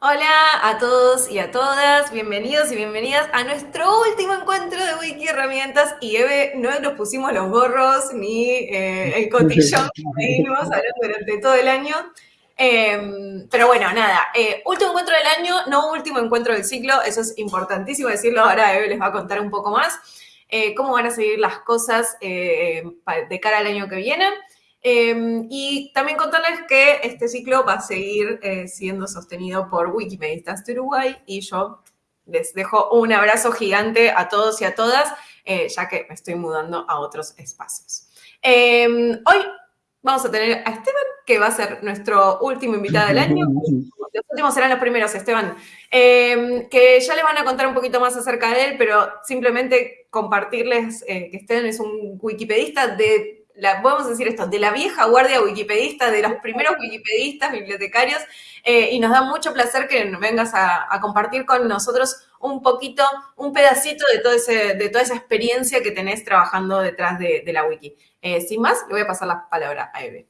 Hola a todos y a todas, bienvenidos y bienvenidas a nuestro último encuentro de Wiki Herramientas y Eve, no nos pusimos los gorros ni eh, el cotillón que venimos hablando durante todo el año. Em, pero bueno, nada, eh, último encuentro del año, no último encuentro del ciclo, eso es importantísimo decirlo, ahora Eve les va a contar un poco más eh, cómo van a seguir las cosas de cara al año que viene. Em, y también contarles que este ciclo va a seguir eh, siendo sostenido por Wikimedistas de Uruguay y yo les dejo un abrazo gigante a todos y a todas, eh, ya que me estoy mudando a otros espacios. Em, hoy vamos a tener a Esteban, que va a ser nuestro último invitado del año. Los últimos serán los primeros, Esteban, em, que ya les van a contar un poquito más acerca de él, pero simplemente compartirles eh, que Esteban es un wikipedista de la, podemos decir esto, de la vieja guardia wikipedista, de los primeros wikipedistas, bibliotecarios, eh, y nos da mucho placer que vengas a, compartir con nosotros un poquito, un pedacito de, todo ese, de toda esa experiencia que tenés trabajando detrás de, la wiki. Eh, sin más, le voy a pasar la palabra a Eve.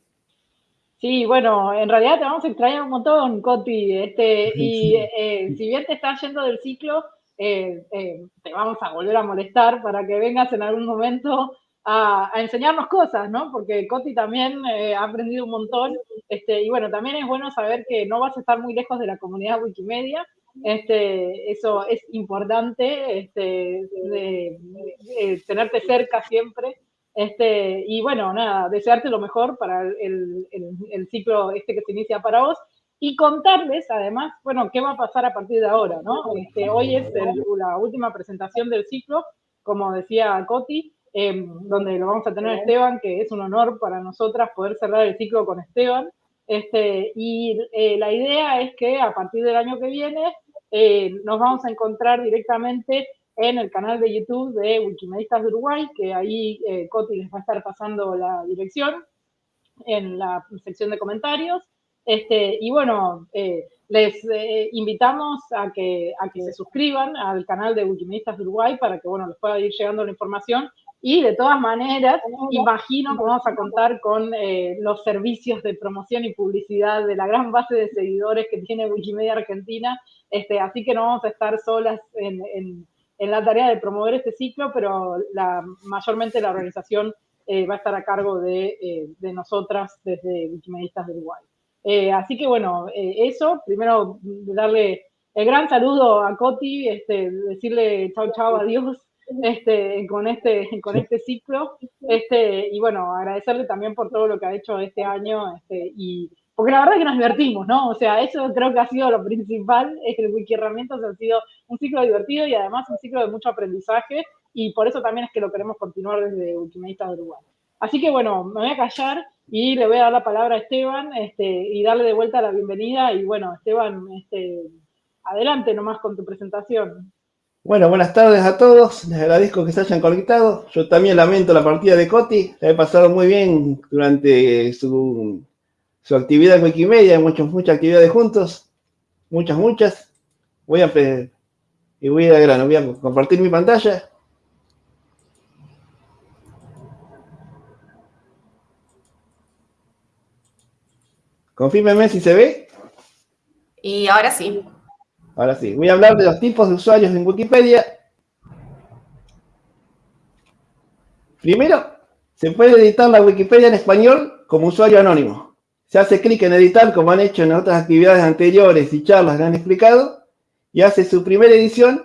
Sí, bueno, en realidad te vamos a extrañar un montón, Coti, este, y eh, si bien te estás yendo del ciclo, te vamos a volver a molestar para que vengas en algún momento a, enseñarnos cosas, ¿no? Porque Coti también eh, ha aprendido un montón. Este, y bueno, también es bueno saber que no vas a estar muy lejos de la comunidad Wikimedia. Este, eso es importante, este, de, tenerte cerca siempre. Este, y bueno, nada, desearte lo mejor para el, el, ciclo este que se inicia para vos y contarles además, bueno, qué va a pasar a partir de ahora, ¿no? Este, hoy es la última presentación del ciclo, como decía Coti, Em, donde lo vamos a tener Esteban, que es un honor para nosotras poder cerrar el ciclo con Esteban. Este, y eh, la idea es que a partir del año que viene eh, nos vamos a encontrar directamente en el canal de YouTube de Wikimedistas de Uruguay, que ahí eh, Coti les va a estar pasando la dirección en la sección de comentarios. Este, y bueno, les invitamos a que, a que se suscriban al canal de Wikimedistas de Uruguay para que bueno, les pueda ir llegando la información y de todas maneras, imagino que vamos a contar con eh, los servicios de promoción y publicidad de la gran base de seguidores que tiene Wikimedia Argentina. Este, así que no vamos a estar solas en, en, la tarea de promover este ciclo, pero la, mayormente la organización eh, va a estar a cargo de, eh, de nosotras desde Wikimedistas de Uruguay. así que bueno, eso, primero darle el gran saludo a Coti, este, decirle chau chau, adiós este, con, este, con este ciclo. Este, y bueno, agradecerle también por todo lo que ha hecho este año. Este, y, porque la verdad es que nos divertimos, ¿no? O sea, eso creo que ha sido lo principal, es que el Wiki Herramientas ha sido un ciclo divertido y además un ciclo de mucho aprendizaje. Y por eso también es que lo queremos continuar desde Wikimedistas de Uruguay. Así que bueno, me voy a callar y le voy a dar la palabra a Esteban este, y darle de vuelta la bienvenida. Y bueno, Esteban, este, adelante nomás con tu presentación. Bueno, buenas tardes a todos. Les agradezco que se hayan conectado. Yo también lamento la partida de Coti. La he pasado muy bien durante su, su actividad en Wikimedia. Muchas, muchas actividades juntos. Muchas, muchas. Voy a y voy a grano. Voy a compartir mi pantalla. Confírmeme si se ve. Y ahora sí. Ahora sí, voy a hablar de los tipos de usuarios en Wikipedia. Primero, se puede editar la Wikipedia en español como usuario anónimo. Se hace clic en editar, como han hecho en otras actividades anteriores y charlas que han explicado, y hace su primera edición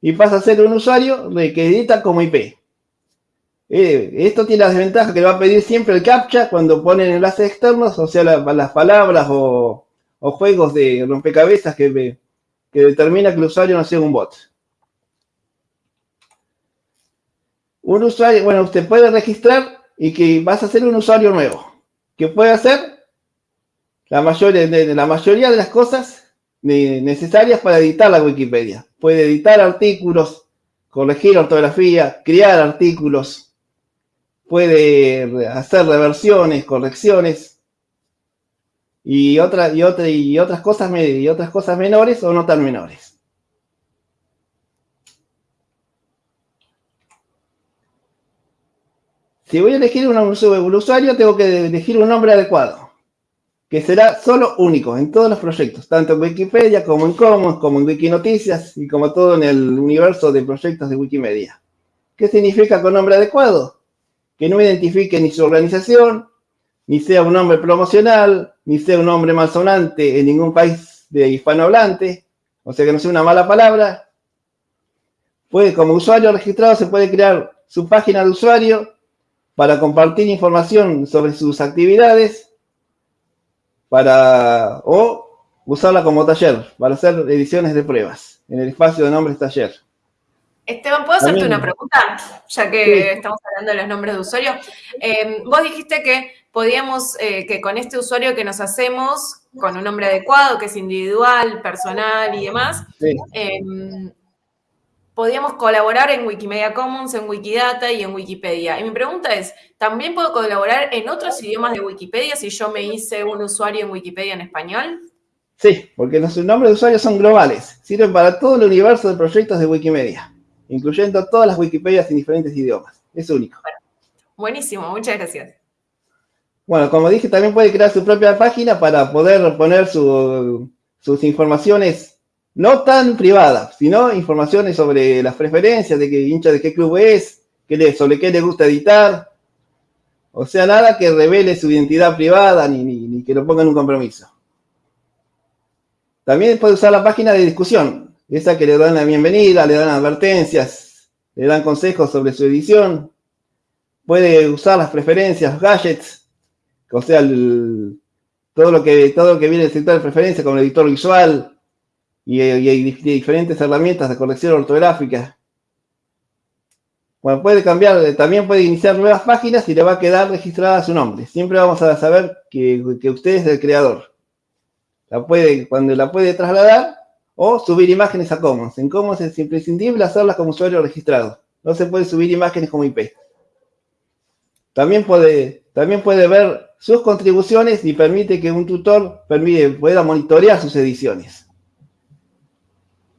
y pasa a ser un usuario que edita como IP. Eh, esto tiene la desventaja que le va a pedir siempre el CAPTCHA cuando ponen enlaces externos, o sea, las palabras o, o, juegos de rompecabezas que que determina que el usuario no sea un bot. Un usuario, bueno, usted puede registrar y que vas a ser un usuario nuevo. ¿Qué puede hacer? La mayoría la mayoría de las cosas necesarias para editar la Wikipedia. Puede editar artículos, corregir ortografía, crear artículos, puede hacer reversiones, correcciones, y, otra, y, otra, y, otras cosas, y otras cosas menores o no tan menores. Si voy a elegir un, usuario, tengo que elegir un nombre adecuado. que será solo único en todos los proyectos, tanto en Wikipedia como en Commons, como en Wikinoticias y como todo en el universo de proyectos de Wikimedia. ¿Qué significa con nombre adecuado? Que no identifique ni su organización, ni sea un nombre promocional, ni sea un nombre malsonante en ningún país de hispanohablante, o sea que no sea una mala palabra. Puede, como usuario registrado, se puede crear su página de usuario para compartir información sobre sus actividades para, o usarla como taller, para hacer ediciones de pruebas en el espacio de nombres taller. Esteban, ¿puedo hacerte una pregunta? Ya que estamos hablando de los nombres de usuario. Eh, vos dijiste que podíamos, eh, que con este usuario que nos hacemos, con un nombre adecuado, que es individual, personal y demás, eh, podíamos colaborar en Wikimedia Commons, en Wikidata y en Wikipedia. Y mi pregunta es, ¿también puedo colaborar en otros idiomas de Wikipedia si yo me hice un usuario en Wikipedia en español? Sí, porque los nombres de usuarios son globales, sirven para todo el universo de proyectos de Wikimedia, incluyendo todas las Wikipedias en diferentes idiomas. Es único. buenísimo, muchas gracias. Bueno, como dije, también puede crear su propia página para poder poner sus informaciones no tan privada, sino informaciones sobre las preferencias, de qué hincha de qué club es, qué sobre qué le gusta editar. O sea, nada que revele su identidad privada ni, ni, que lo ponga en un compromiso. También puede usar la página de discusión, esa que le dan la bienvenida, le dan advertencias, le dan consejos sobre su edición. Puede usar las preferencias, gadgets, o sea, todo, lo que, todo lo que viene del sector de preferencias, como el editor visual, y, hay diferentes herramientas de corrección ortográfica. Bueno, puede cambiar, también puede iniciar nuevas páginas y le va a quedar registrada su nombre. Siempre vamos a saber que, usted es el creador. La puede, cuando la puede trasladar o subir imágenes a Commons. En Commons es imprescindible hacerlas como usuario registrado. No se puede subir imágenes como IP. También puede, también puede ver sus contribuciones y permite que un tutor permite, pueda monitorear sus ediciones.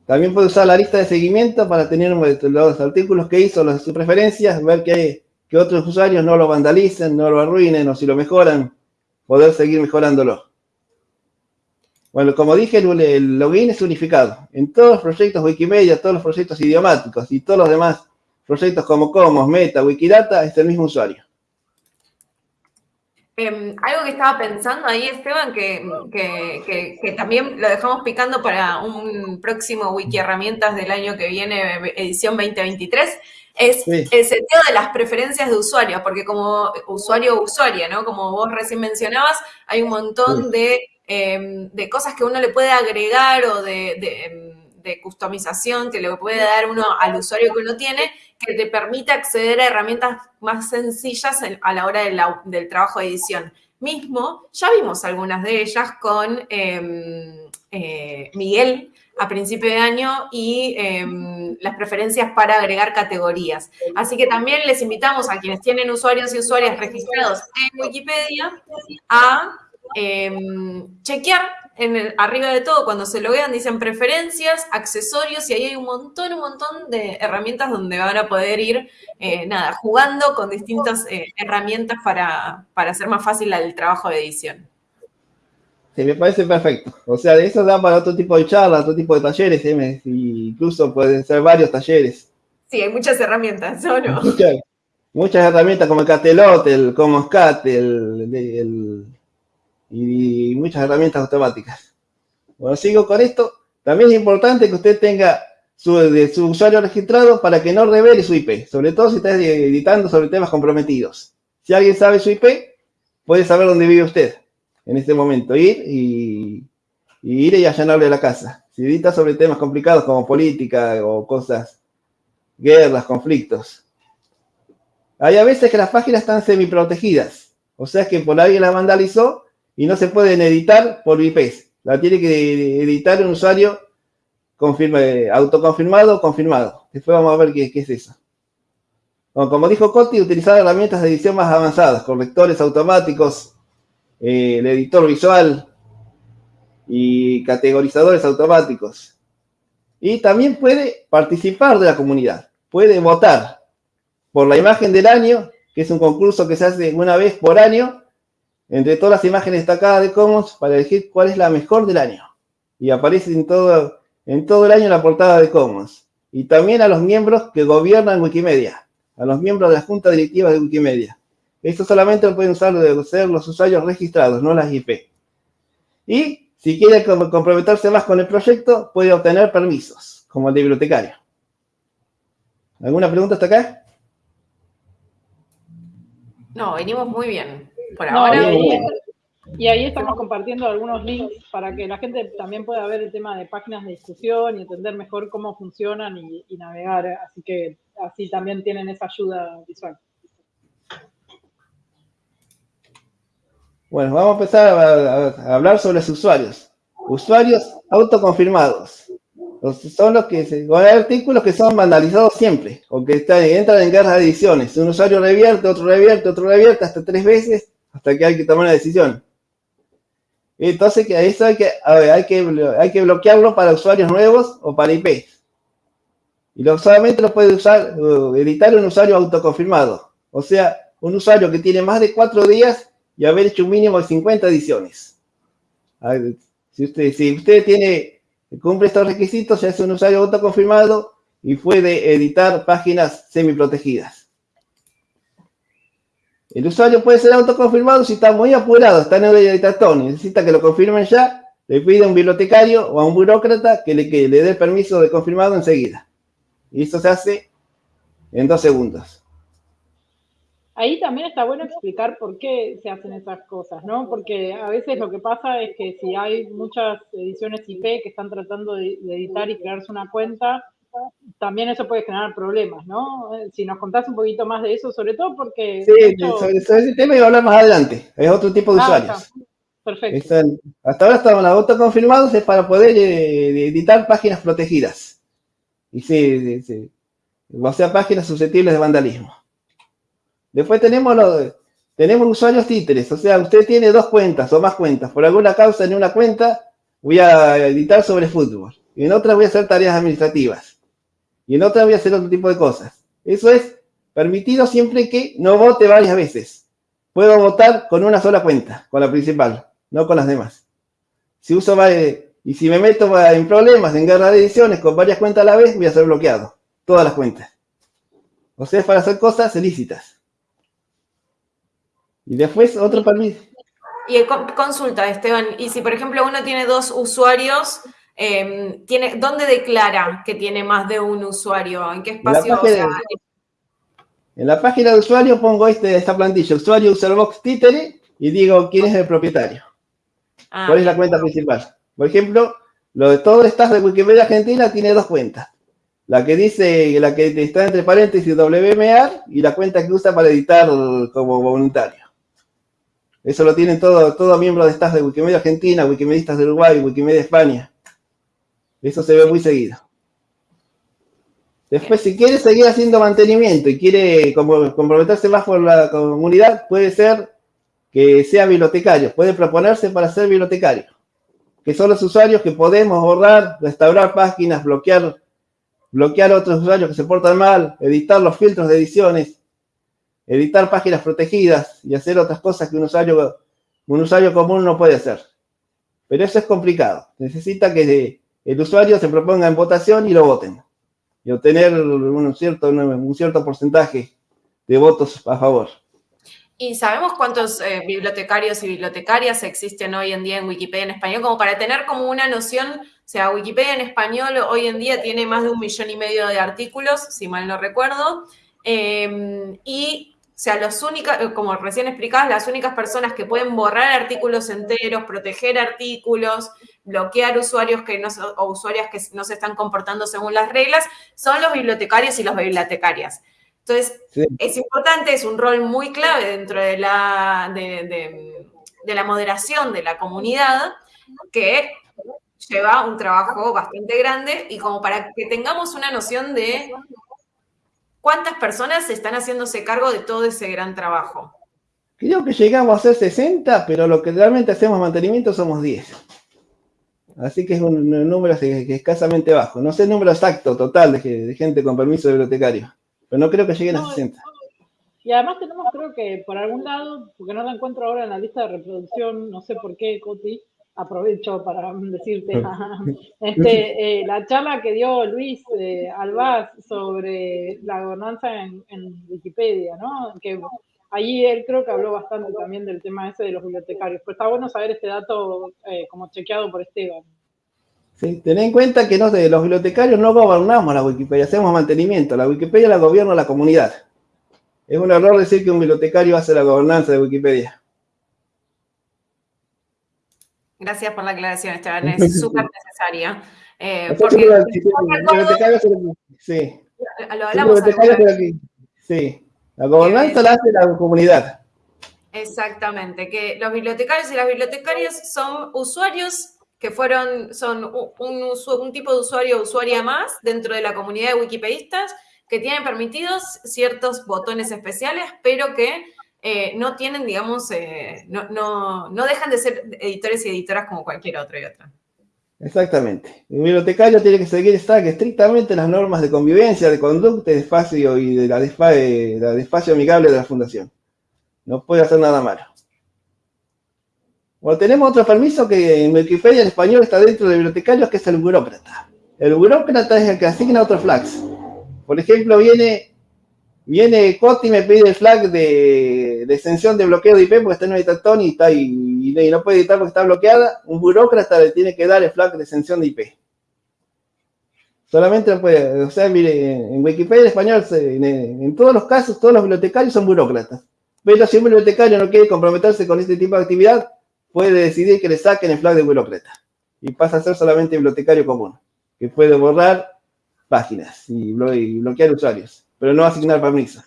También puede usar la lista de seguimiento para tener los artículos que hizo, las sus preferencias, ver que, que otros usuarios no lo vandalicen, no lo arruinen o si lo mejoran, poder seguir mejorándolo. Bueno, como dije, el login es unificado. En todos los proyectos Wikimedia, todos los proyectos idiomáticos y todos los demás proyectos como Comos, Meta, Wikidata, es el mismo usuario. Em, algo que estaba pensando ahí, Esteban, que, también lo dejamos picando para un próximo Wiki Herramientas del año que viene, edición 2023, es el sentido de las preferencias de usuario, porque como usuario o usuaria, ¿no? Como vos recién mencionabas, hay un montón em, de, cosas que uno le puede agregar o de, de customización que le puede dar uno al usuario que uno tiene, que te permite acceder a herramientas más sencillas a la hora del trabajo de edición. Mismo, ya vimos algunas de ellas con em, eh, Miguel a principio de año y em, las preferencias para agregar categorías. Así que también les invitamos a quienes tienen usuarios y usuarias registrados en Wikipedia a em, chequear en arriba de todo, cuando se lo vean, dicen preferencias, accesorios, y ahí hay un montón, un montón de herramientas donde van a poder ir, eh, nada, jugando con distintas eh, herramientas para, hacer más fácil el trabajo de edición. Sí, me parece perfecto. O sea, eso da para otro tipo de charlas, otro tipo de talleres, ¿eh? incluso pueden ser varios talleres. Sí, hay muchas herramientas, ¿o no? Muchas, herramientas como el Catelot, el Commons Cat, el y muchas herramientas automáticas. Bueno, sigo con esto. También es importante que usted tenga su, su usuario registrado para que no revele su IP, sobre todo si está editando sobre temas comprometidos. Si alguien sabe su IP, puede saber dónde vive usted en este momento. Ir y, ir y allanarle la casa. Si edita sobre temas complicados como política o cosas, guerras, conflictos. Hay a veces que las páginas están semi-protegidas. O sea que por alguien la vandalizó y no se pueden editar por IPs. La tiene que editar un usuario autoconfirmado o confirmado. Después vamos a ver qué, es eso. como dijo Coti, utilizar herramientas de edición más avanzadas, correctores automáticos, eh, el editor visual y categorizadores automáticos. Y también puede participar de la comunidad, puede votar por la imagen del año, que es un concurso que se hace una vez por año, entre todas las imágenes destacadas de Commons para elegir cuál es la mejor del año. Y aparece en todo, en todo el año la portada de Commons. Y también a los miembros que gobiernan Wikimedia, a los miembros de la junta directiva de Wikimedia. Esto solamente lo pueden usar ser los usuarios registrados, no las IP. Y si quiere comprometerse más con el proyecto, puede obtener permisos, como el de bibliotecario. ¿Alguna pregunta hasta acá? No, venimos muy bien. Por ahora. Y ahí, estamos compartiendo algunos links para que la gente también pueda ver el tema de páginas de discusión y entender mejor cómo funcionan y, navegar. Así que así también tienen esa ayuda visual. Bueno, vamos a empezar a, hablar sobre los usuarios. Usuarios autoconfirmados. son los que se, hay artículos que son vandalizados siempre, o que entran en guerra de ediciones. Un usuario revierte, otro revierte, otro revierte, hasta tres veces, hasta que hay que tomar una decisión. Entonces, que eso hay que, hay que, hay que bloquearlo para usuarios nuevos o para IP. Y lo, solamente lo puede usar, editar un usuario autoconfirmado. O sea, un usuario que tiene más de cuatro días y haber hecho un mínimo de 50 ediciones. Si usted, si usted tiene, cumple estos requisitos, ya es un usuario autoconfirmado y puede editar páginas semi-protegidas. El usuario puede ser autoconfirmado si está muy apurado, está en el editatón, necesita que lo confirmen ya, le pide a un bibliotecario o a un burócrata que le, que le dé permiso de confirmado enseguida. Y esto se hace en dos segundos. Ahí también está bueno explicar por qué se hacen esas cosas, ¿no? Porque a veces lo que pasa es que si hay muchas ediciones IP que están tratando de editar y crearse una cuenta, también eso puede generar problemas, ¿no? Si nos contás un poquito más de eso, sobre todo porque... Sí, sobre, ese tema iba a hablar más adelante, es otro tipo de ah, usuarios. Perfecto. hasta ahora estaban autoconfirmados es para poder eh, editar páginas protegidas. Y sí, sí, sí, o sea, páginas susceptibles de vandalismo. Después tenemos los, tenemos usuarios títeres, o sea, usted tiene dos cuentas o más cuentas. Por alguna causa en una cuenta voy a editar sobre fútbol y en otra voy a hacer tareas administrativas y en otra voy a hacer otro tipo de cosas. Eso es permitido siempre que no vote varias veces. Puedo votar con una sola cuenta, con la principal, no con las demás. Si uso y si me meto en problemas, en guerra de ediciones con varias cuentas a la vez, voy a ser bloqueado. Todas las cuentas. O sea, es para hacer cosas ilícitas. Y después otro permiso. Y consulta, Esteban, y si por ejemplo uno tiene dos usuarios Em, tiene, ¿Dónde declara que tiene más de un usuario? ¿En qué espacio? En la página de usuario pongo este, esta plantilla, usuario userbox títere, y digo quién es el propietario. Ah, ¿Cuál es la cuenta principal? Por ejemplo, lo de todo el staff de Wikimedia Argentina tiene dos cuentas. La que dice, la que está entre paréntesis WMAR y la cuenta que usa para editar como voluntario. Eso lo tienen todos todo miembros de staff de Wikimedia Argentina, Wikimedistas de Uruguay, Wikimedia España. Eso se ve muy seguido. Después, si quiere seguir haciendo mantenimiento y quiere comprometerse más por la comunidad, puede ser que sea bibliotecario. Puede proponerse para ser bibliotecario. Que son los usuarios que podemos borrar, restaurar páginas, bloquear, bloquear otros usuarios que se portan mal, editar los filtros de ediciones, editar páginas protegidas y hacer otras cosas que un usuario, un usuario común no puede hacer. Pero eso es complicado. Necesita que el usuario se proponga en votación y lo voten. Y obtener un cierto, un cierto porcentaje de votos a favor. ¿Y sabemos cuántos eh, bibliotecarios y bibliotecarias existen hoy en día en Wikipedia en español? Como para tener como una noción, o sea, Wikipedia en español hoy en día tiene más de un millón y medio de artículos, si mal no recuerdo. Em, y sea, los únicas, eh, como recién explicabas, las únicas personas que pueden borrar artículos enteros, proteger artículos, bloquear usuarios que no, o usuarias que no se están comportando según las reglas, son los bibliotecarios y las bibliotecarias. Entonces, es importante, es un rol muy clave dentro de la, de, de la moderación de la comunidad, que lleva un trabajo bastante grande y como para que tengamos una noción de ¿Cuántas personas están haciéndose cargo de todo ese gran trabajo? Creo que llegamos a ser 60, pero lo que realmente hacemos mantenimiento somos 10. Así que es un número escasamente bajo. No sé el número exacto, total, de, gente con permiso de bibliotecario. Pero no creo que lleguen a 60. Y además tenemos, creo que por algún lado, porque no la encuentro ahora en la lista de reproducción, no sé por qué, Coti, aprovecho para decirte este, eh, la charla que dio Luis eh, Albaz sobre la gobernanza en, Wikipedia, ¿no? Que allí él creo que habló bastante también del tema ese de los bibliotecarios. Pero está bueno saber este dato eh, como chequeado por Esteban. Sí, ten en cuenta que los bibliotecarios no gobernamos la Wikipedia, hacemos mantenimiento. La Wikipedia la gobierna la comunidad. Es un error decir que un bibliotecario hace la gobernanza de Wikipedia. Gracias por la aclaración, Esteban, es súper necesaria. Eh, porque, sí. Lo hablamos Sí, la gobernanza la hace la comunidad. Exactamente, que los bibliotecarios y las bibliotecarias son usuarios que fueron, son un, un, tipo de usuario o usuaria más dentro de la comunidad de wikipedistas que tienen permitidos ciertos botones especiales, pero que eh, no tienen, digamos, eh, no, no, no, dejan de ser editores y editoras como cualquier otro y otra. Exactamente. El bibliotecario tiene que seguir estrictamente las normas de convivencia, de conducta, de espacio y de la, de espacio amigable de la fundación. No puede hacer nada malo. Bueno, tenemos otro permiso que en Wikipedia en español está dentro de bibliotecarios, que es el burócrata. El burócrata es el que asigna otros flags. Por ejemplo, viene Viene Coti y me pide el flag de, extensión de bloqueo de IP porque está en un editor y, y, no puede editar porque está bloqueada. Un burócrata le tiene que dar el flag de extensión de IP. Solamente puede, o sea, mire, en Wikipedia en español, en, todos los casos, todos los bibliotecarios son burócratas. Pero si un bibliotecario no quiere comprometerse con este tipo de actividad, puede decidir que le saquen el flag de burócrata. Y pasa a ser solamente bibliotecario común, que puede borrar páginas y bloquear usuarios pero no asignar permisos.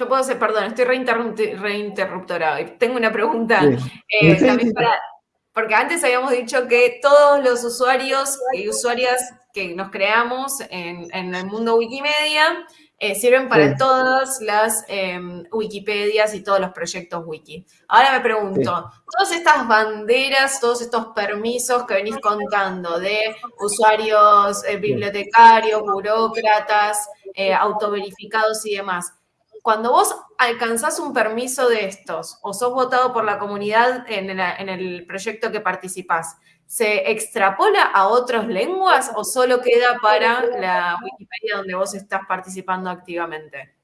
Yo puedo ser, perdón, estoy reinterruptora. Tengo una pregunta. Eh, también para, porque antes habíamos dicho que todos los usuarios y usuarias que nos creamos en, el mundo Wikimedia eh, sirven para todas las em, Wikipedias y todos los proyectos wiki. Ahora me pregunto, todas estas banderas, todos estos permisos que venís contando de usuarios eh, bibliotecarios, burócratas, autoverificados y demás. Cuando vos alcanzás un permiso de estos o sos votado por la comunidad en, el proyecto que participás, ¿se extrapola a otras lenguas o solo queda para la Wikipedia donde vos estás participando activamente?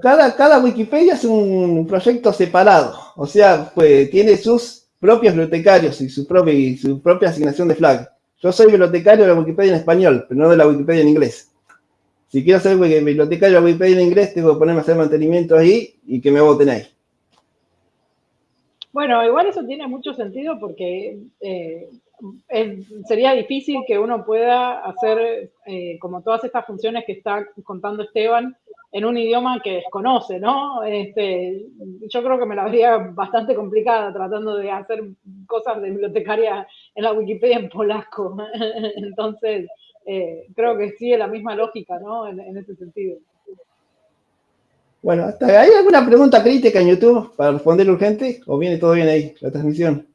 cada, cada Wikipedia es un proyecto separado, o sea, pues, tiene sus propios bibliotecarios y su propia, y su propia asignación de flag. Yo soy bibliotecario de la Wikipedia en español, pero no de la Wikipedia en inglés. Si quiero ser bibliotecario Wikipedia en inglés, tengo que ponerme a hacer mantenimiento ahí y que me voten ahí. Bueno, igual eso tiene mucho sentido porque eh, sería difícil que uno pueda hacer eh, como todas estas funciones que está contando Esteban en un idioma que desconoce, ¿no? Este, yo creo que me la vería bastante complicada tratando de hacer cosas de bibliotecaria en la Wikipedia en polaco. Entonces, eh, creo que sigue la misma lógica, ¿no? En, ese sentido. Bueno, ¿hay alguna pregunta crítica en YouTube para responder urgente? ¿O viene todo bien ahí, la transmisión?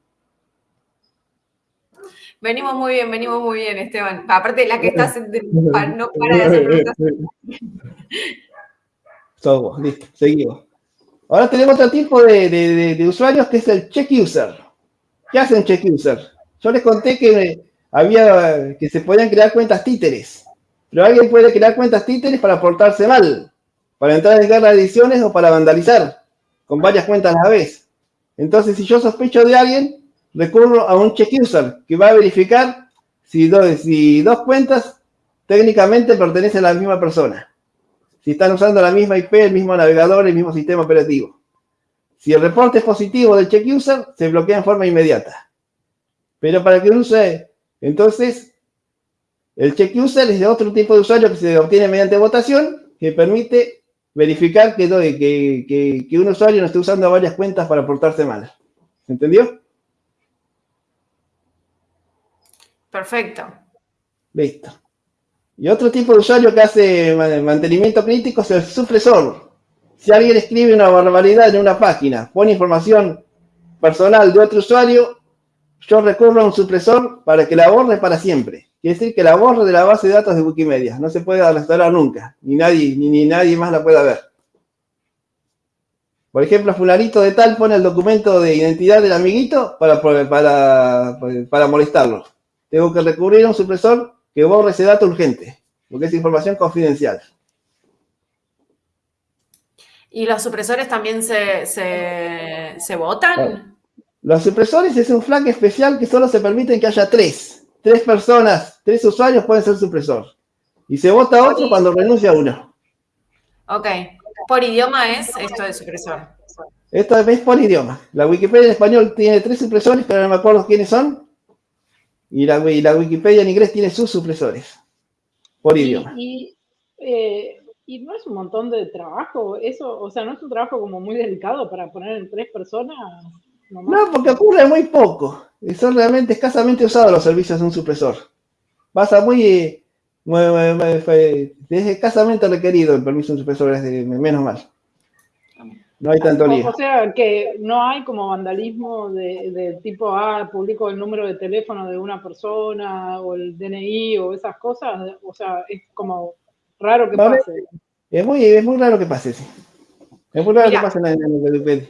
Venimos muy bien, venimos muy bien, Esteban. Aparte de la que estás, no para de hacer preguntas. Todo, listo, seguimos. Ahora tenemos otro tipo de, de, usuarios que es el check user. ¿Qué hace un check user? Yo les conté que había que se podían crear cuentas títeres. Pero alguien puede crear cuentas títeres para portarse mal, para entrar en guerra de ediciones o para vandalizar, con varias cuentas a la vez. Entonces, si yo sospecho de alguien, recurro a un check user que va a verificar si dos, si dos cuentas técnicamente pertenecen a la misma persona. Si están usando la misma IP, el mismo navegador, el mismo sistema operativo. Si el reporte es positivo del check user, se bloquea en forma inmediata. Pero para que use entonces, el check user es de otro tipo de usuario que se obtiene mediante votación, que permite verificar que, que, que, un usuario no esté usando varias cuentas para portarse mal. ¿Se entendió? Perfecto. Listo. Y otro tipo de usuario que hace mantenimiento crítico es el supresor. Si alguien escribe una barbaridad en una página, pone información personal de otro usuario, yo recurro a un supresor para que la borre para siempre. Quiere decir que la borre de la base de datos de Wikimedia. No se puede restaurar nunca. Ni nadie, ni, nadie más la pueda ver. Por ejemplo, fulanito de tal pone el documento de identidad del amiguito para, para, para molestarlo. Tengo que recurrir a un supresor que borre ese dato urgente, porque es información confidencial. ¿Y los supresores también se, se, votan? Los supresores es un flag especial que solo se permite que haya tres. Tres personas, tres usuarios pueden ser supresor. Y se vota otro cuando renuncia uno. Ok. ¿Por idioma es esto de supresor? Esto es por idioma. La Wikipedia en español tiene tres supresores, pero no me acuerdo quiénes son. Y la, la Wikipedia en inglés tiene sus supresores. Por idioma. Y, eh, y, no es un montón de trabajo, eso, o sea, no es un trabajo como muy delicado para poner en tres personas. No, porque ocurre muy poco. Son realmente escasamente usados los servicios de un supresor. Pasa muy es escasamente requerido el permiso de un supresor, es de menos mal. No hay tanto lío. O sea, que no hay como vandalismo de, tipo, ah, publico el número de teléfono de una persona o el DNI o esas cosas. O sea, es como raro que pase. Es muy, es muy raro que pase, sí. Es muy raro que pase en la,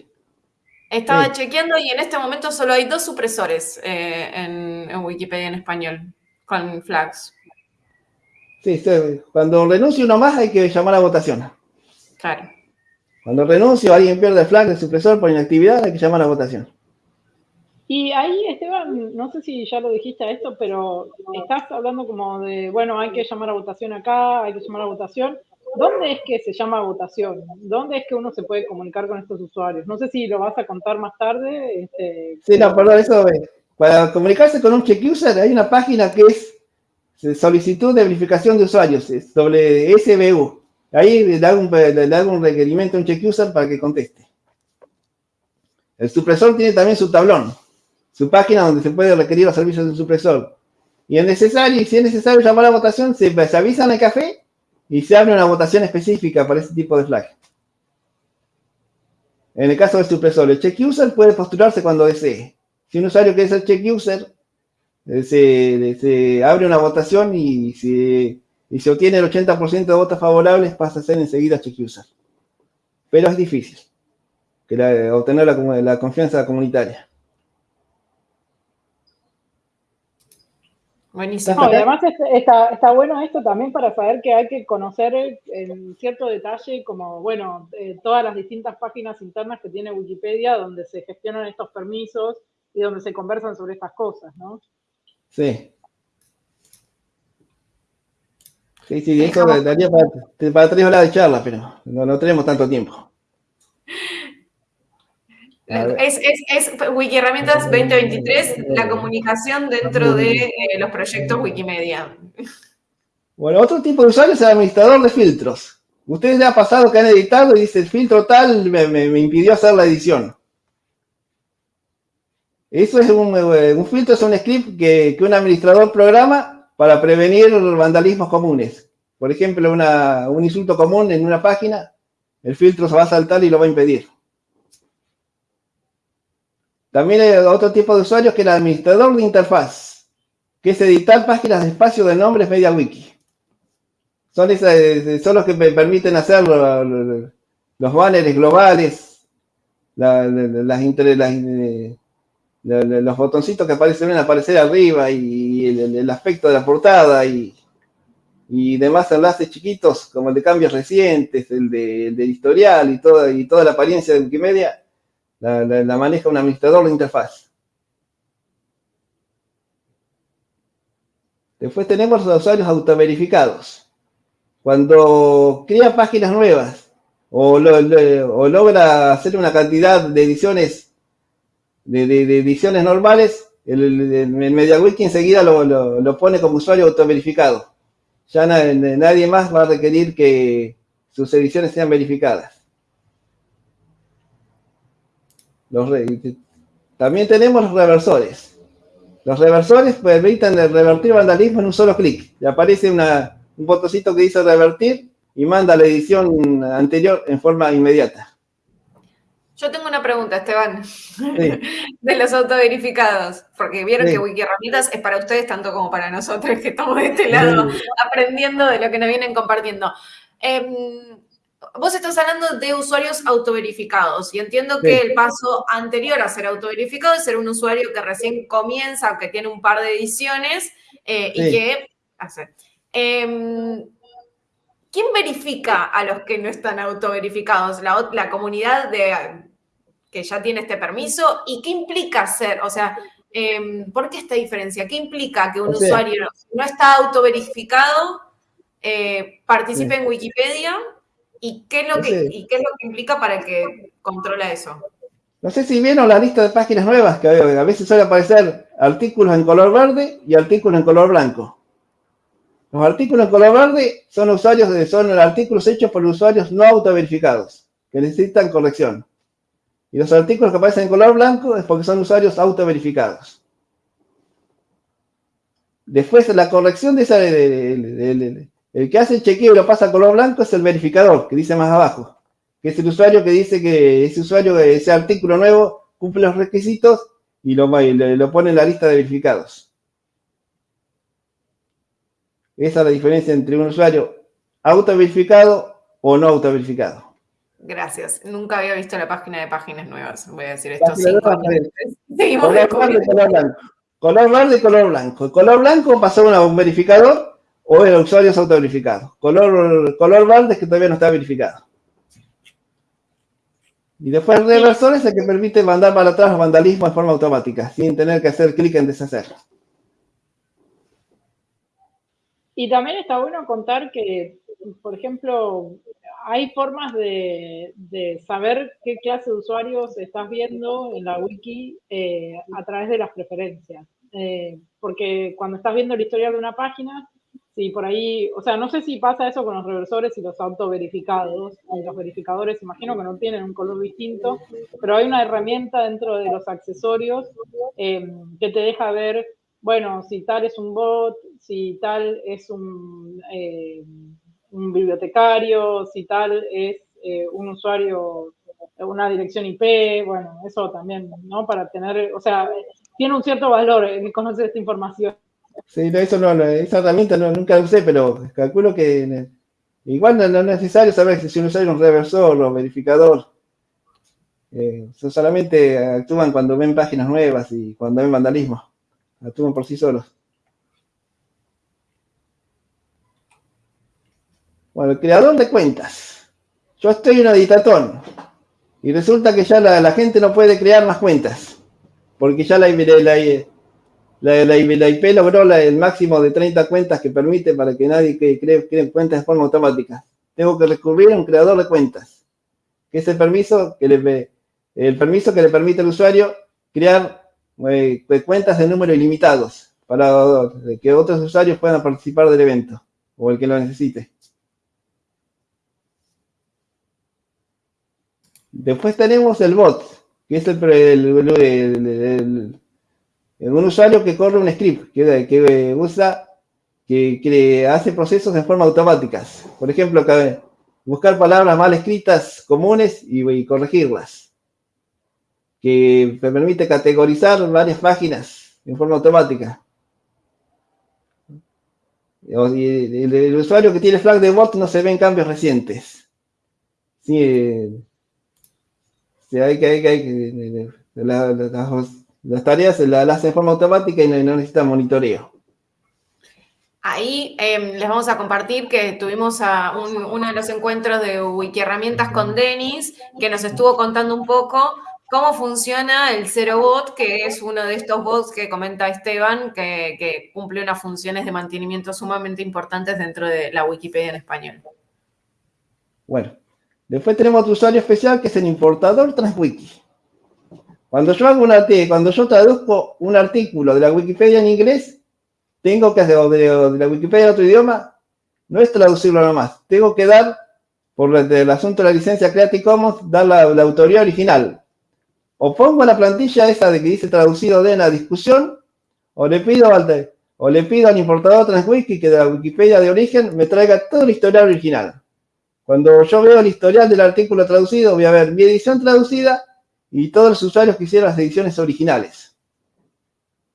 Estaba chequeando y en este momento solo hay dos supresores eh, en, en Wikipedia en español con flags. Sí, cuando renuncie uno más hay que llamar a votación. Claro. Cuando renuncie o alguien pierde el flag de supresor por inactividad, hay que llamar a votación. Y ahí, Esteban, no sé si ya lo dijiste a esto, pero estás hablando como de, bueno, hay que llamar a votación acá, hay que llamar a votación. ¿Dónde es que se llama votación? ¿Dónde es que uno se puede comunicar con estos usuarios? No sé si lo vas a contar más tarde. Este, sí, no, perdón, eso, para comunicarse con un check user hay una página que es solicitud de verificación de usuarios, sobre SBU. Ahí le da, un, requerimiento a un check user para que conteste. El supresor tiene también su tablón, su página donde se puede requerir los servicios del supresor. Y es necesario, si es necesario llamar a votación, se, avisa en el café y se abre una votación específica para ese tipo de flag. En el caso del supresor, el check user puede postularse cuando desee. Si un usuario quiere ser check user, se, abre una votación y se, se obtiene el 80% de votos favorables, pasa a ser enseguida check user. Pero es difícil que obtener la, confianza comunitaria. Buenísimo. además está, bueno esto también para saber que hay que conocer en cierto detalle como, bueno, eh, todas las distintas páginas internas que tiene Wikipedia donde se gestionan estos permisos y donde se conversan sobre estas cosas, ¿no? Sí. Sí, sí, eso daría para, para tres horas de charla, pero no, tenemos tanto tiempo. Es, es, es Wiki Herramientas 2023, la comunicación dentro de eh, los proyectos Wikimedia. Bueno, otro tipo de usuario es el administrador de filtros. Ustedes le ha pasado que han editado y dice el filtro tal me impidió hacer la edición. Eso es un, eh, un filtro, es un script que, un administrador programa para prevenir vandalismos comunes. Por ejemplo, un insulto común en una página, el filtro se va a saltar y lo va a impedir. También hay otro tipo de usuarios que el administrador de interfaz, que es editar páginas de espacio de nombres MediaWiki. Son, esas, son los que me permiten hacer los banners globales, las, las, los botoncitos que aparecen aparecer arriba y el, aspecto de la portada y, demás enlaces chiquitos como el de cambios recientes, el de, historial y toda, y toda la apariencia de Wikimedia, la, maneja un administrador de interfaz. Después tenemos los usuarios autoverificados. Cuando crea páginas nuevas o, o logra hacer una cantidad de ediciones de, ediciones normales, el, el, MediaWiki enseguida lo, pone como usuario autoverificado. Ya nadie más va a requerir que sus ediciones sean verificadas. También tenemos los reversores. Los reversores permiten revertir vandalismo en un solo clic. Le aparece un botoncito que dice revertir y manda la edición anterior en forma inmediata. Yo tengo una pregunta, Esteban, de los autoverificados, porque vieron que Wiki Herramientas es para ustedes tanto como para nosotros que estamos de este lado aprendiendo de lo que nos vienen compartiendo. Em, vos estás hablando de usuarios autoverificados y entiendo que el paso anterior a ser autoverificado es ser un usuario que recién comienza, que tiene un par de ediciones eh, y que hace. Em, ¿Quién verifica a los que no están autoverificados? La, la comunidad de, que ya tiene este permiso y qué implica ser, o sea, em, ¿por qué esta diferencia? ¿Qué implica que un usuario no está autoverificado eh, participe en Wikipedia ¿Y qué, es lo que, ¿Y qué es lo que implica para el que controla eso? No sé si vieron la lista de páginas nuevas, que a veces suele aparecer artículos en color verde y artículos en color blanco. Los artículos en color verde son usuarios de, son artículos hechos por usuarios no autoverificados, que necesitan corrección. Y los artículos que aparecen en color blanco es porque son usuarios autoverificados. Después, la corrección de esa, de, el que hace el chequeo y lo pasa a color blanco es el verificador, que dice más abajo, que es el usuario que dice que ese usuario, ese artículo nuevo, cumple los requisitos y lo, lo pone en la lista de verificados. Esa es la diferencia entre un usuario autoverificado o no autoverificado. Gracias. Nunca había visto la página de páginas nuevas. Voy a decir esto. Seguimos color verde, color blanco. Color verde y color blanco. El color blanco pasó a un verificador o el usuario es autoverificado. Color, color verde es que todavía no está verificado. Y después el reversor es el que permite mandar para atrás los vandalismos de forma automática, sin tener que hacer clic en deshacer. Y también está bueno contar que, por ejemplo, hay formas de, saber qué clase de usuarios estás viendo en la wiki eh, a través de las preferencias. Eh, porque cuando estás viendo el historial de una página, Sí, por ahí, o sea, no sé si pasa eso con los reversores y los autoverificados. Y los verificadores, imagino que no tienen un color distinto, pero hay una herramienta dentro de los accesorios em, que te deja ver, bueno, si tal es un bot, si tal es un, em, bibliotecario, si tal es eh, un usuario, una dirección IP, bueno, eso también, ¿no? Para tener, o sea, tiene un cierto valor conocer esta información. Sí, eso no, esa herramienta nunca la usé, pero calculo que igual no, es necesario saber si uno usa un reversor o verificador. Eh, solamente actúan cuando ven páginas nuevas y cuando ven vandalismo. Actúan por sí solos. Bueno, el creador de cuentas. Yo estoy en editatón y resulta que ya la, gente no puede crear más cuentas porque ya la, la, la, la, IP logró el máximo de 30 cuentas que permite para que nadie que cree, cuentas de forma automática. Tengo que recurrir a un creador de cuentas, que es el permiso que le, el permiso que le permite al usuario crear eh, cuentas de número ilimitados para que otros usuarios puedan participar del evento o el que lo necesite. Después tenemos el bot, que es el un usuario que corre un script, que, que usa, que, hace procesos de forma automática. Por ejemplo, buscar palabras mal escritas comunes y, corregirlas. Que permite categorizar varias páginas en forma automática. el, usuario que tiene flag de bot no se ven cambios recientes. Sí, eh, hay que, hay que, las tareas las hace de forma automática y no, necesita monitoreo. Ahí em, les vamos a compartir que tuvimos a uno de los encuentros de Wiki Herramientas con Denis, que nos estuvo contando un poco cómo funciona el Zero Bot, que es uno de estos bots que comenta Esteban, que, que cumple unas funciones de mantenimiento sumamente importantes dentro de la Wikipedia en español. Bueno, después tenemos otro usuario especial que es el importador TransWiki. Cuando yo hago una cuando yo traduzco un artículo de la Wikipedia en inglés, tengo que hacer, de, la Wikipedia en otro idioma, no es traducirlo nomás. Tengo que dar, por el, asunto de la licencia Creative Commons, dar la, autoría original. O pongo la plantilla esa de que dice traducido de en la discusión, o le pido al, o le pido al importador TransWiki que de la Wikipedia de origen me traiga todo el historial original. Cuando yo veo el historial del artículo traducido, voy a ver mi edición traducida y todos los usuarios que hicieron las ediciones originales,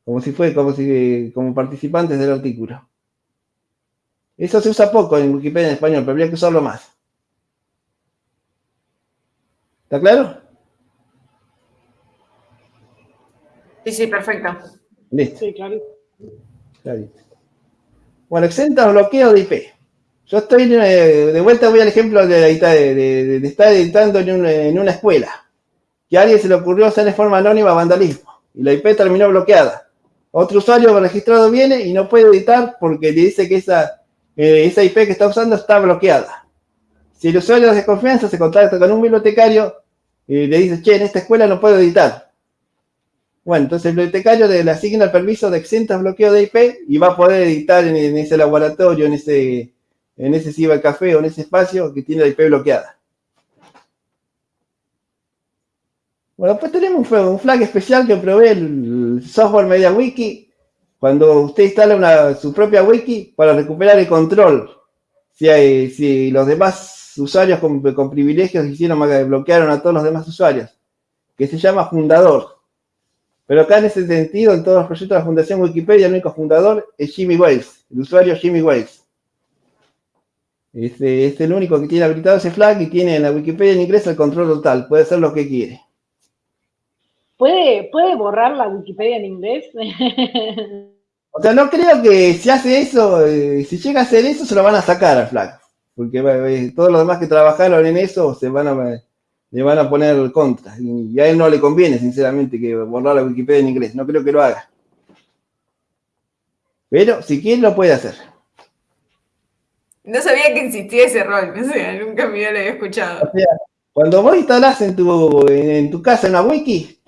como si fue, como si, como participantes del artículo. Eso se usa poco en Wikipedia en español, pero habría que usarlo más. ¿Está claro? Sí, sí, perfecto. Listo. Sí, claro. Clarito. Bueno, exenta bloqueo de IP. Yo estoy, eh, de vuelta voy al ejemplo de, de, de, de estar editando en, un, en, una escuela, que a alguien se le ocurrió hacer de forma anónima vandalismo, y la IP terminó bloqueada. Otro usuario registrado viene y no puede editar porque le dice que esa, eh, IP que está usando está bloqueada. Si el usuario de confianza se contacta con un bibliotecario y le dice, che, en esta escuela no puedo editar. Bueno, entonces el bibliotecario le asigna el permiso de exenta bloqueo de IP y va a poder editar en, en ese laboratorio, en ese, en ese cibercafé o en ese espacio que tiene la IP bloqueada. Bueno, pues tenemos un flag especial que provee el software MediaWiki cuando usted instala una, su propia wiki para recuperar el control. Si, hay, si los demás usuarios con, privilegios hicieron, bloquearon a todos los demás usuarios, que se llama fundador. Pero acá en ese sentido, en todos los proyectos de la Fundación Wikipedia, el único fundador es Jimmy Wales, el usuario Jimmy Wales. Este, es el único que tiene habilitado ese flag y tiene en la Wikipedia en inglés el control total, puede hacer lo que quiere. ¿Puede, ¿Puede borrar la Wikipedia en inglés? o sea, no creo que si hace eso, eh, si llega a hacer eso, se lo van a sacar al flag. Porque eh, todos los demás que trabajaron en eso se van a, le van a poner contra. Y a él no le conviene, sinceramente, que borrar la Wikipedia en inglés. No creo que lo haga. Pero si quiere, lo puede hacer. No sabía que existía ese rol, o sea, nunca me lo había escuchado. O sea, cuando vos instalás en tu, en tu casa una wiki,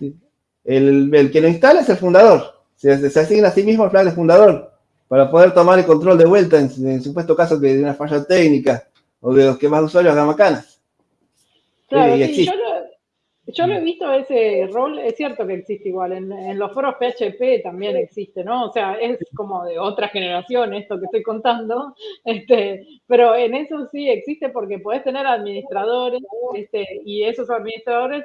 el, el, que lo instala es el fundador. Se, se, asigna a sí mismo el flag de fundador para poder tomar el control de vuelta en, en supuesto caso que de una falla técnica o de los que más usuarios hagan macanas. Claro, sí, sí yo, lo, yo, lo, he visto ese rol, es cierto que existe igual, en, en, los foros PHP también existe, ¿no? O sea, es como de otra generación esto que estoy contando, este, pero en eso sí existe porque puedes tener administradores este, y esos administradores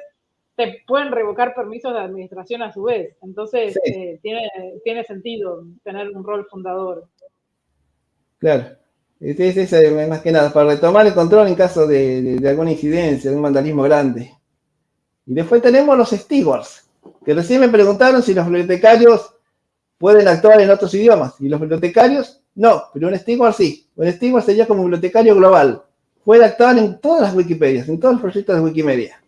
te pueden revocar permisos de administración a su vez. Entonces, sí. eh, tiene, tiene sentido tener un rol fundador. Claro. Es, es, es, más que nada para retomar el control en caso de, de, de, alguna incidencia, de un vandalismo grande. Y después tenemos los stewards, que recién me preguntaron si los bibliotecarios pueden actuar en otros idiomas. Y los bibliotecarios, no, pero un steward sí. Un steward sería como bibliotecario global. Puede actuar en todas las Wikipedias, en todos los proyectos de Wikimedia,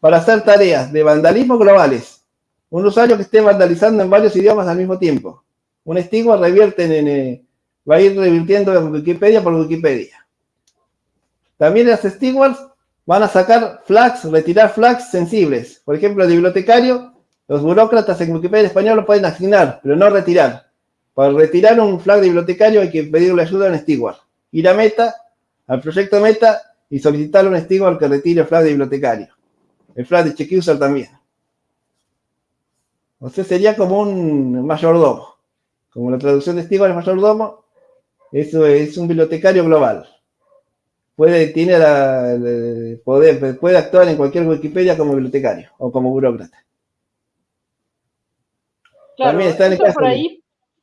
para hacer tareas de vandalismo globales. Un usuario que esté vandalizando en varios idiomas al mismo tiempo. Un steward revierte en, en va a ir revirtiendo Wikipedia por Wikipedia. También las stewards van a sacar flags, retirar flags sensibles. Por ejemplo, de bibliotecario, los burócratas en Wikipedia español lo pueden asignar, pero no retirar. Para retirar un flag de bibliotecario hay que pedirle ayuda a un steward. Ir a Meta, al proyecto Meta, y solicitarle a un steward que retire el flag de bibliotecario. El flag de check-user también. O sea, sería como un mayordomo. Como la traducción de steward es mayordomo, eso es un bibliotecario global. Puede, tiene la, la, poder, puede actuar en cualquier Wikipedia como bibliotecario o como burócrata. Claro, También está en el caso por ahí,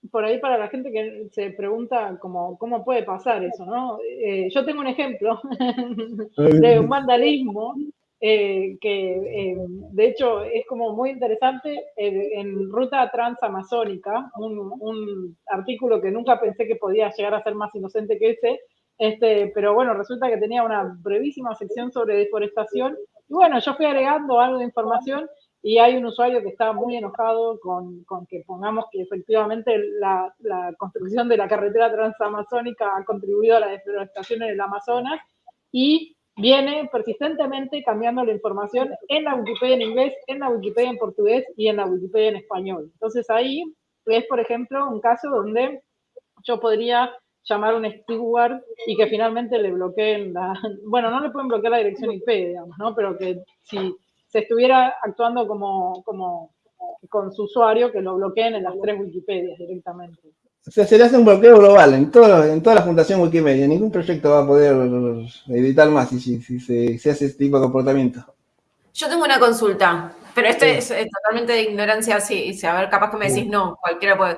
por ahí para la gente que se pregunta cómo, cómo puede pasar eso, ¿no? Eh, yo tengo un ejemplo de un vandalismo eh, que eh, de hecho es como muy interesante eh, en Ruta Transamazónica, un, un, artículo que nunca pensé que podía llegar a ser más inocente que ese, este, pero bueno, resulta que tenía una brevísima sección sobre deforestación y bueno, yo fui agregando algo de información y hay un usuario que está muy enojado con, con que pongamos que efectivamente la, la construcción de la carretera transamazónica ha contribuido a la deforestación en el Amazonas y viene persistentemente cambiando la información en la Wikipedia en inglés, en la Wikipedia en portugués y en la Wikipedia en español. Entonces ahí es, por ejemplo, un caso donde yo podría llamar a un steward y que finalmente le bloqueen la... Bueno, no le pueden bloquear la dirección IP, digamos, ¿no? Pero que si se estuviera actuando como, como con su usuario, que lo bloqueen en las tres Wikipedias directamente. O sea, se le hace un bloqueo global en, todo, en toda la fundación Wikimedia. Ningún proyecto va a poder editar más si, si, si se, se, hace este tipo de comportamiento. Yo tengo una consulta, pero esto sí. es, es, totalmente de ignorancia. Sí, sí, a ver, capaz que me decís, sí. no, cualquiera puede.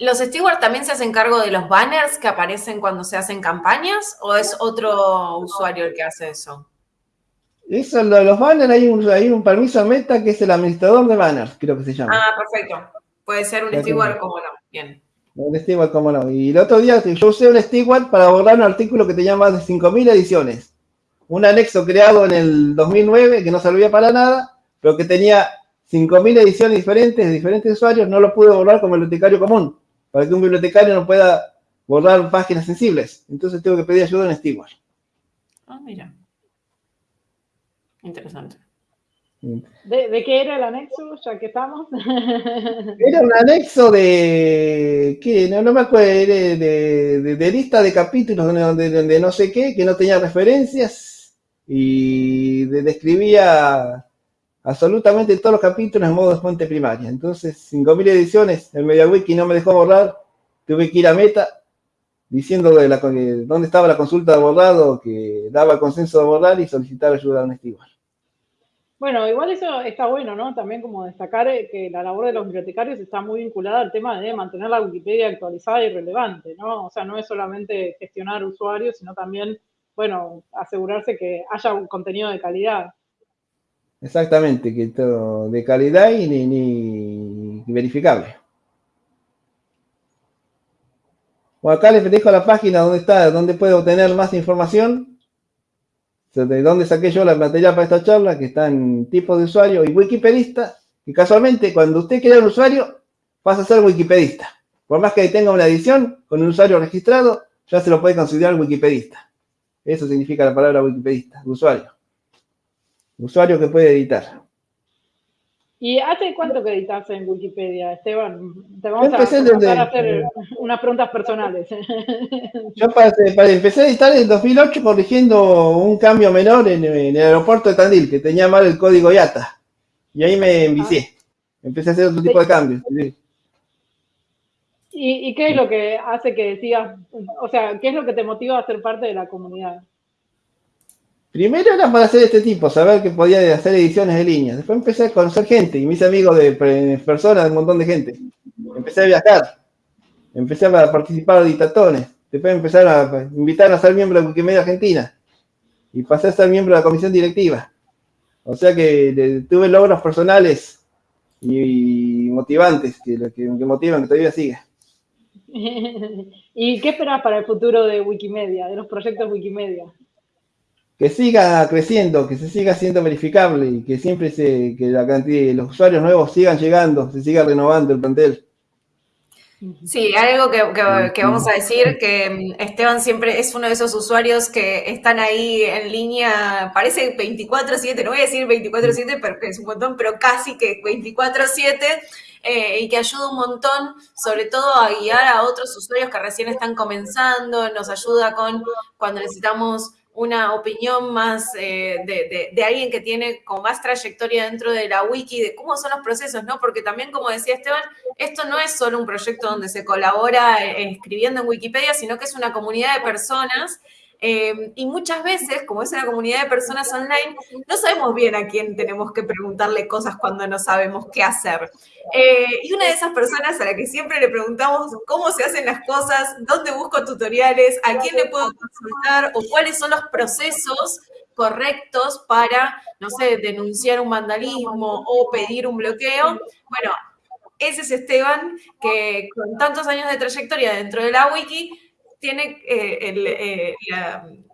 ¿Los stewards también se hacen cargo de los banners que aparecen cuando se hacen campañas o es otro usuario el que hace eso? Eso, los banners, hay un, hay un permiso meta que es el administrador de banners, creo que se llama. Ah, perfecto. Puede ser un steward como no. Bien. Un steward como no. Y el otro día yo usé un steward para borrar un artículo que tenía más de 5.000 ediciones. Un anexo creado en el 2009 que no servía para nada, pero que tenía 5.000 ediciones diferentes de diferentes usuarios, no lo pude borrar como bibliotecario común, para que un bibliotecario no pueda borrar páginas sensibles. Entonces tengo que pedir ayuda en Steward. Ah, mira. Interesante. ¿De, qué era el anexo, ya que estamos? Era un anexo de, ¿qué? No, me acuerdo, de, lista de capítulos de, no sé qué, que no tenía referencias y describía absolutamente todos los capítulos en modo de fuente primaria. Entonces, 5.000 ediciones, el MediaWiki no me dejó borrar, tuve que ir a Meta diciendo la, dónde estaba la consulta de borrado, que daba consenso de borrar y solicitar ayuda a un steward. Bueno, igual eso está bueno, ¿no? También como destacar eh, que la labor de los bibliotecarios está muy vinculada al tema de mantener la Wikipedia actualizada y relevante, ¿no? O sea, no es solamente gestionar usuarios, sino también, bueno, asegurarse que haya un contenido de calidad. Exactamente, que todo de calidad y ni, verificable. Bueno, acá les dejo la página donde está, donde puedo obtener más información de dónde saqué yo la material para esta charla, que está en tipo de usuario y wikipedista, y casualmente cuando usted crea un usuario, pasa a ser wikipedista. Por más que tenga una edición con un usuario registrado, ya se lo puede considerar wikipedista. Eso significa la palabra wikipedista, usuario. Usuario que puede editar. ¿Y hace cuánto que editas en Wikipedia, Esteban? Te vamos a, a hacer unas preguntas personales. Yo empecé a editar en 2008 corrigiendo un cambio menor en, el aeropuerto de Tandil, que tenía mal el código IATA. Y ahí me envicié. Ah. Empecé a hacer otro tipo de cambios. ¿Y, ¿Y qué es lo que hace que decías, o sea, qué es lo que te motiva a ser parte de la comunidad? Primero era para hacer este tipo, saber que podía hacer ediciones de línea. Después empecé a conocer gente y mis amigos de personas, un montón de gente. Empecé a viajar. Empecé a participar de dictatones. Después empezaron a invitar a ser miembro de Wikimedia Argentina. Y pasé a ser miembro de la comisión directiva. O sea que tuve logros personales y, motivantes que, que, que motivan que todavía siga. ¿Y qué esperas para el futuro de Wikimedia, de los proyectos Wikimedia? Que siga creciendo, que se siga siendo verificable y que siempre se, que la cantidad de los usuarios nuevos sigan llegando, se siga renovando el plantel. Sí, algo que, que, vamos a decir, que mm, Esteban siempre es uno de esos usuarios que están ahí en línea, parece 24/7, no voy a decir 24/7 porque es un montón, pero casi que 24/7. Eh, y que ayuda un montón, sobre todo a guiar a otros usuarios que recién están comenzando, nos ayuda con cuando necesitamos una opinión más eh, de, alguien que tiene como más trayectoria dentro de la wiki, de cómo son los procesos, ¿no? Porque también, como decía Esteban, esto no es solo un proyecto donde se colabora eh, escribiendo en Wikipedia, sino que es una comunidad de personas Em, y muchas veces, como es una comunidad de personas online, no sabemos bien a quién tenemos que preguntarle cosas cuando no sabemos qué hacer. Eh, y una de esas personas a la que siempre le preguntamos cómo se hacen las cosas, dónde busco tutoriales, a quién le puedo consultar o cuáles son los procesos correctos para, no sé, denunciar un vandalismo o pedir un bloqueo. Bueno, ese es Esteban, que con tantos años de trayectoria dentro de la wiki, tiene eh, eh,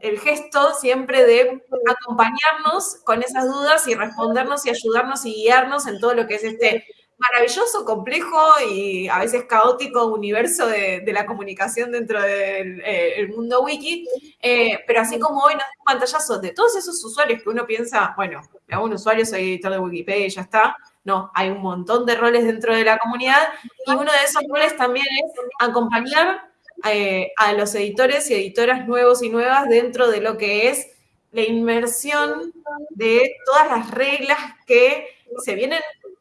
el, gesto siempre de acompañarnos con esas dudas y respondernos y ayudarnos y guiarnos en todo lo que es este maravilloso, complejo y a veces caótico universo de, la comunicación dentro del eh, mundo wiki. pero así como hoy nos da un pantallazo de todos esos usuarios que uno piensa, bueno, hago un usuario, soy editor de Wikipedia y ya está. No, hay un montón de roles dentro de la comunidad y uno de esos roles también es acompañar eh, a los editores y editoras nuevos y nuevas dentro de lo que es la inmersión de todas las reglas que se vienen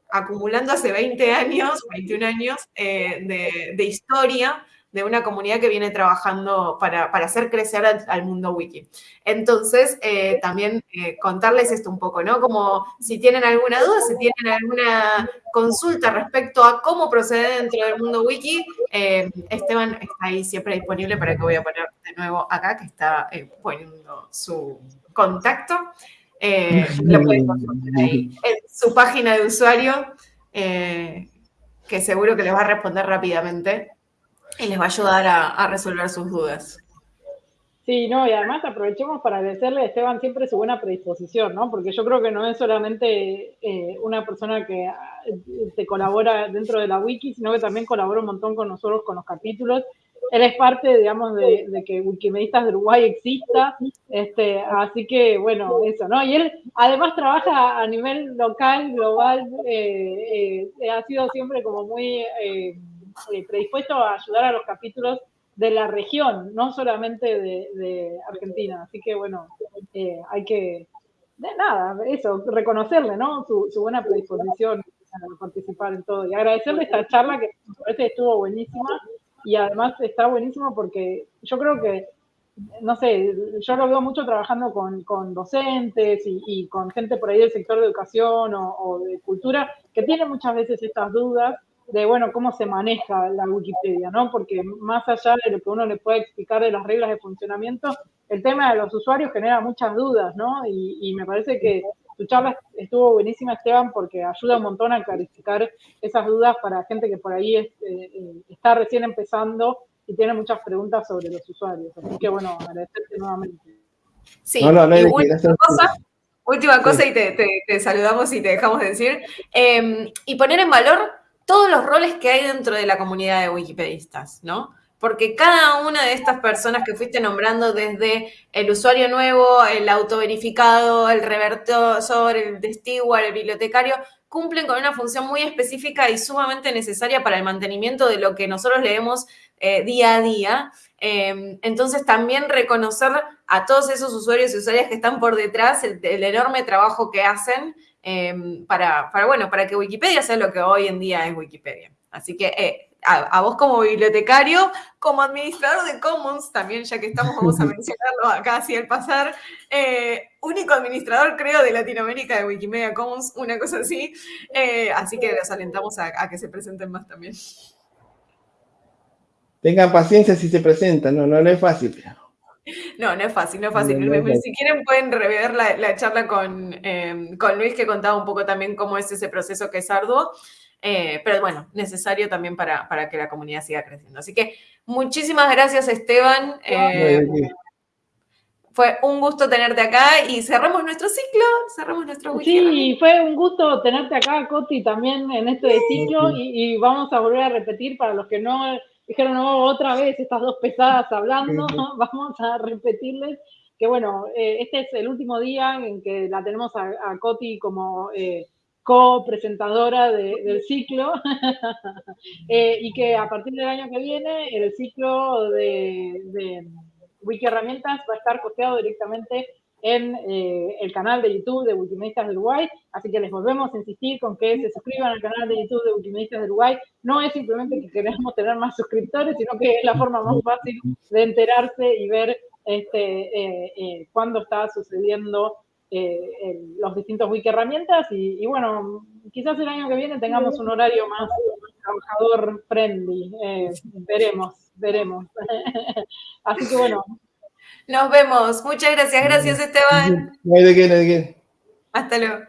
acumulando hace 20 años, 21 años eh, de, historia de una comunidad que viene trabajando para, hacer crecer al, mundo wiki. Entonces, eh, también contarles esto un poco, ¿no? Como si tienen alguna duda, si tienen alguna consulta respecto a cómo proceder dentro del mundo wiki, eh, Esteban está ahí siempre disponible para que voy a poner de nuevo acá, que está eh, poniendo su contacto. eh, lo pueden consultar ahí en su página de usuario, eh, que seguro que les va a responder rápidamente y les va a ayudar a resolver sus dudas. Sí, no, y además aprovechemos para agradecerle a Esteban siempre su buena predisposición, ¿no? Porque yo creo que no es solamente eh, una persona que eh, te colabora dentro de la wiki, sino que también colabora un montón con nosotros con los capítulos. Él es parte, digamos, de, que Wikimedistas de Uruguay exista, este, así que, bueno, eso, ¿no? Y él además trabaja a nivel local, global, eh, ha sido siempre como muy predispuesto a ayudar a los capítulos de la región, no solamente de, Argentina. Así que bueno, eh, hay que, de nada, eso, reconocerle, ¿no? Su, buena predisposición a participar en todo. Y agradecerle esta charla que parece estuvo buenísima y además está buenísimo porque yo creo que, no sé, yo lo veo mucho trabajando con, docentes y, con gente por ahí del sector de educación o de cultura que tiene muchas veces estas dudas de, bueno, cómo se maneja la Wikipedia, ¿no? Porque más allá de lo que uno le puede explicar de las reglas de funcionamiento, el tema de los usuarios genera muchas dudas, ¿no? Y, me parece que tu charla estuvo buenísima, Esteban, porque ayuda un montón a clarificar esas dudas para gente que por ahí eh, eh, está recién empezando y tiene muchas preguntas sobre los usuarios. Así que, bueno, agradecerte nuevamente. Sí, y última cosa, última cosa y te, saludamos y te dejamos de decir. Em, y poner en valor todos los roles que hay dentro de la comunidad de wikipedistas, ¿no? Porque cada una de estas personas que fuiste nombrando desde el usuario nuevo, el autoverificado, el revertidor, el testigo, el bibliotecario, cumplen con una función muy específica y sumamente necesaria para el mantenimiento de lo que nosotros leemos eh, día a día. Em, entonces, también reconocer a todos esos usuarios y usuarias que están por detrás, el enorme trabajo que hacen Em, para, bueno, para que Wikipedia sea lo que hoy en día es Wikipedia. Así que eh, a, vos como bibliotecario, como administrador de Commons, también ya que estamos, vamos a mencionarlo acá así al pasar, eh, único administrador creo de Latinoamérica de Wikimedia Commons, una cosa así. Eh, así que los alentamos a, que se presenten más también. Tengan paciencia si se presentan, no, no, no es fácil. No, no es fácil, no es fácil. si quieren pueden rever la, charla em, con, Luis que contaba un poco también cómo es ese proceso que es arduo, eh, pero bueno, necesario también para, que la comunidad siga creciendo. Así que muchísimas gracias Esteban. Eh, fue un gusto tenerte acá y cerramos nuestro ciclo, cerramos nuestro weekend. Sí, fue un gusto tenerte acá, Coti, también en este ciclo y vamos a volver a repetir para los que no dijeron, no, otra vez estas dos pesadas hablando, vamos a repetirles que bueno, eh, este es el último día en que la tenemos a, Coti como eh, co-presentadora del ciclo. Eh, y que a partir del año que viene el ciclo de, de Wiki Herramientas va a estar costeado directamente en eh, el canal de YouTube de Wikimedistas de Uruguay, así que les volvemos a insistir con que se suscriban al canal de YouTube de Wikimedistas de Uruguay. No es simplemente que queremos tener más suscriptores, sino que es la forma más fácil de enterarse y ver este, eh, eh, cuándo está sucediendo los distintos wiki herramientas y, bueno, quizás el año que viene tengamos un horario más trabajador friendly, veremos, veremos. Así que bueno, nos vemos. Muchas gracias. Gracias, Esteban. No hay de qué, no hay de qué. Hasta luego.